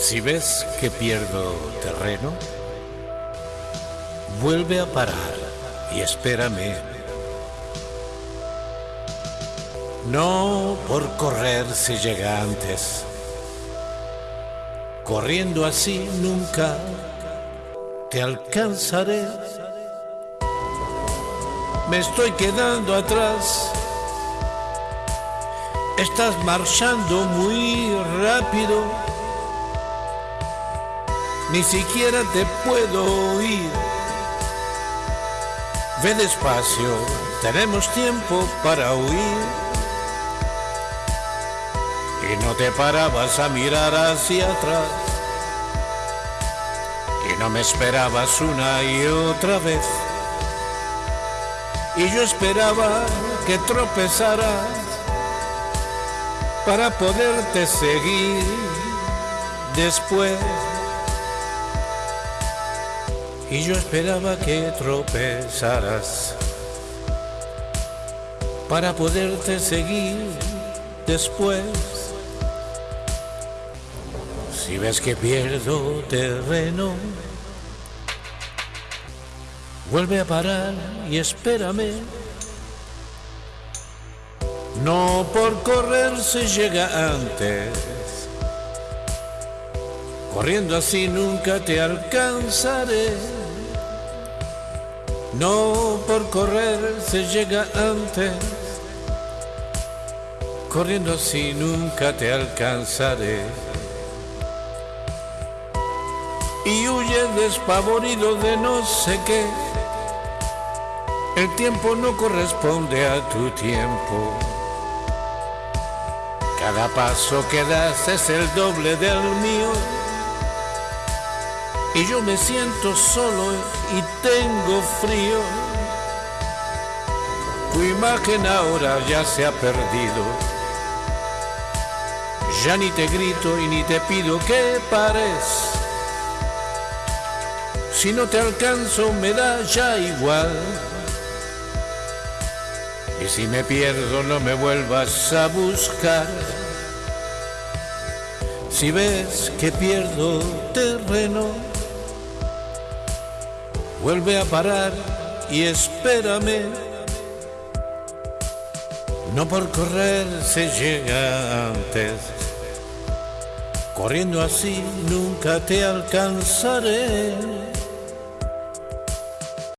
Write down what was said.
Si ves que pierdo terreno, vuelve a parar y espérame. No por correr se llega antes. Corriendo así nunca te alcanzaré. Me estoy quedando atrás. Estás marchando muy rápido. Ni siquiera te puedo oír. Ve despacio, tenemos tiempo para huir. Y no te parabas a mirar hacia atrás. Y no me esperabas una y otra vez. Y yo esperaba que tropezaras para poderte seguir después. Y yo esperaba que tropezaras para poderte seguir después. Si ves que pierdo terreno, vuelve a parar y espérame. No por correr se llega antes. Corriendo así nunca te alcanzaré. No por correr se llega antes. Corriendo así nunca te alcanzaré. Y huye despavorido de no sé qué. El tiempo no corresponde a tu tiempo. Cada paso que das es el doble del mío. Y yo me siento solo y tengo frío. Tu imagen ahora ya se ha perdido. Ya ni te grito y ni te pido que pares. Si no te alcanzo me da ya igual. Y si me pierdo no me vuelvas a buscar. Si ves que pierdo terreno, vuelve a parar y espérame. No por correr se llega antes. Corriendo así nunca te alcanzaré.